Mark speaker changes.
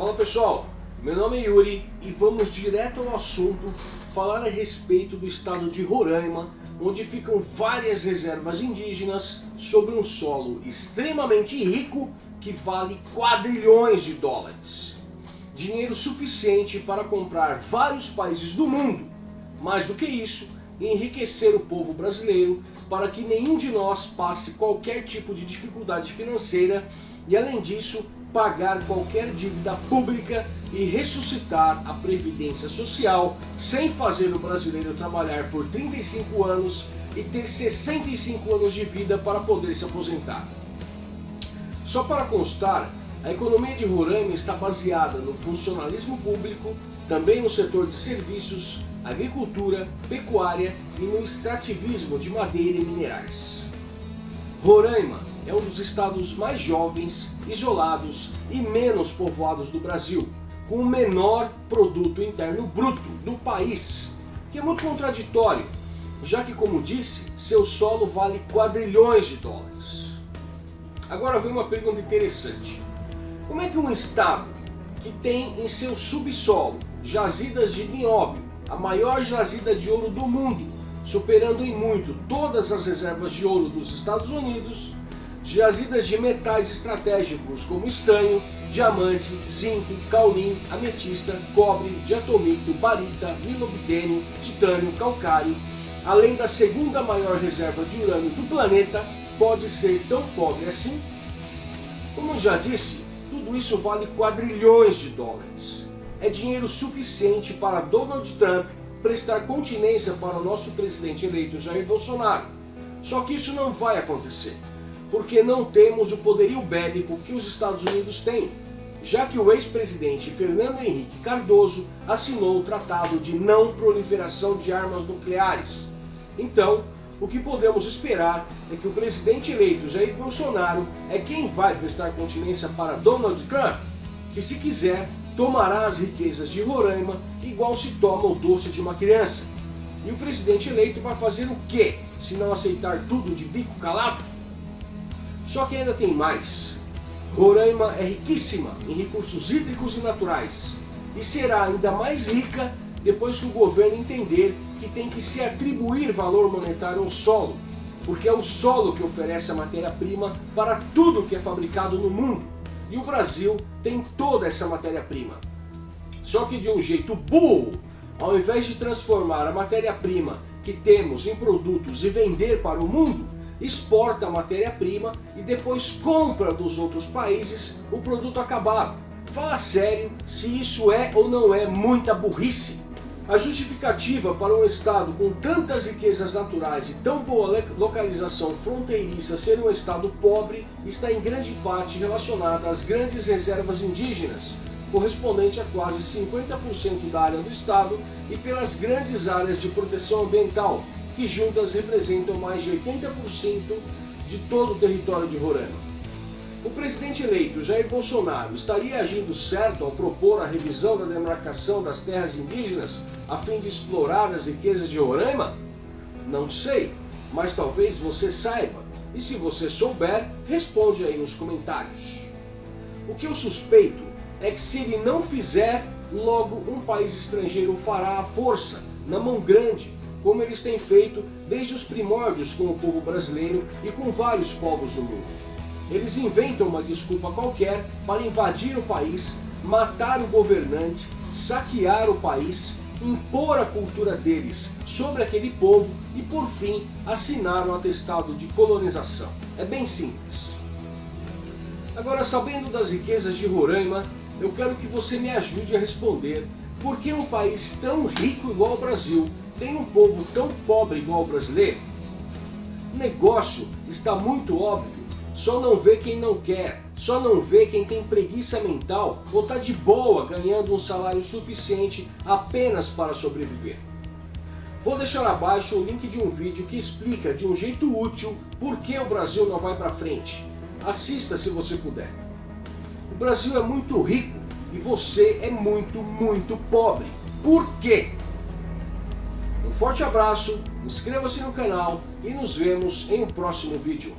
Speaker 1: Fala pessoal, meu nome é Yuri e vamos direto ao assunto falar a respeito do estado de Roraima, onde ficam várias reservas indígenas sobre um solo extremamente rico que vale quadrilhões de dólares. Dinheiro suficiente para comprar vários países do mundo. Mais do que isso, enriquecer o povo brasileiro para que nenhum de nós passe qualquer tipo de dificuldade financeira e além disso pagar qualquer dívida pública e ressuscitar a Previdência Social sem fazer o brasileiro trabalhar por 35 anos e ter 65 anos de vida para poder se aposentar. Só para constar, a economia de Roraima está baseada no funcionalismo público, também no setor de serviços, agricultura, pecuária e no extrativismo de madeira e minerais. Roraima é um dos estados mais jovens, isolados e menos povoados do Brasil, com o menor produto interno bruto do país, que é muito contraditório, já que, como disse, seu solo vale quadrilhões de dólares. Agora vem uma pergunta interessante. Como é que um estado que tem em seu subsolo jazidas de nióbio, a maior jazida de ouro do mundo, superando em muito todas as reservas de ouro dos Estados Unidos, jazidas de metais estratégicos como estanho, diamante, zinco, caulim, ametista, cobre, diatomito, barita, milobdênio, titânio, calcário, além da segunda maior reserva de urânio do planeta, pode ser tão pobre assim? Como já disse, tudo isso vale quadrilhões de dólares. É dinheiro suficiente para Donald Trump prestar continência para o nosso presidente eleito Jair Bolsonaro. Só que isso não vai acontecer porque não temos o poderio bélico que os Estados Unidos têm, já que o ex-presidente Fernando Henrique Cardoso assinou o Tratado de Não Proliferação de Armas Nucleares. Então, o que podemos esperar é que o presidente eleito Jair Bolsonaro é quem vai prestar continência para Donald Trump, que se quiser tomará as riquezas de Roraima igual se toma o doce de uma criança. E o presidente eleito vai fazer o quê, se não aceitar tudo de bico calado? Só que ainda tem mais. Roraima é riquíssima em recursos hídricos e naturais e será ainda mais rica depois que o governo entender que tem que se atribuir valor monetário ao solo, porque é o solo que oferece a matéria-prima para tudo que é fabricado no mundo. E o Brasil tem toda essa matéria-prima. Só que de um jeito burro, ao invés de transformar a matéria-prima que temos em produtos e vender para o mundo, exporta a matéria-prima e depois compra dos outros países o produto acabado. Fala sério se isso é ou não é muita burrice. A justificativa para um estado com tantas riquezas naturais e tão boa localização fronteiriça ser um estado pobre está em grande parte relacionada às grandes reservas indígenas, correspondente a quase 50% da área do estado e pelas grandes áreas de proteção ambiental, que juntas representam mais de 80% de todo o território de Roraima. O presidente eleito Jair Bolsonaro estaria agindo certo ao propor a revisão da demarcação das terras indígenas a fim de explorar as riquezas de Roraima? Não sei, mas talvez você saiba, e se você souber, responde aí nos comentários. O que eu suspeito é que se ele não fizer, logo um país estrangeiro fará a força, na mão grande, como eles têm feito desde os primórdios com o povo brasileiro e com vários povos do mundo. Eles inventam uma desculpa qualquer para invadir o país, matar o governante, saquear o país, impor a cultura deles sobre aquele povo e, por fim, assinar um atestado de colonização. É bem simples. Agora, sabendo das riquezas de Roraima, eu quero que você me ajude a responder por que um país tão rico igual ao Brasil tem um povo tão pobre igual o brasileiro? O negócio está muito óbvio, só não vê quem não quer, só não vê quem tem preguiça mental ou está de boa ganhando um salário suficiente apenas para sobreviver. Vou deixar abaixo o link de um vídeo que explica de um jeito útil por que o Brasil não vai para frente. Assista se você puder. O Brasil é muito rico e você é muito, muito pobre. Por quê? Um forte abraço, inscreva-se no canal e nos vemos em um próximo vídeo.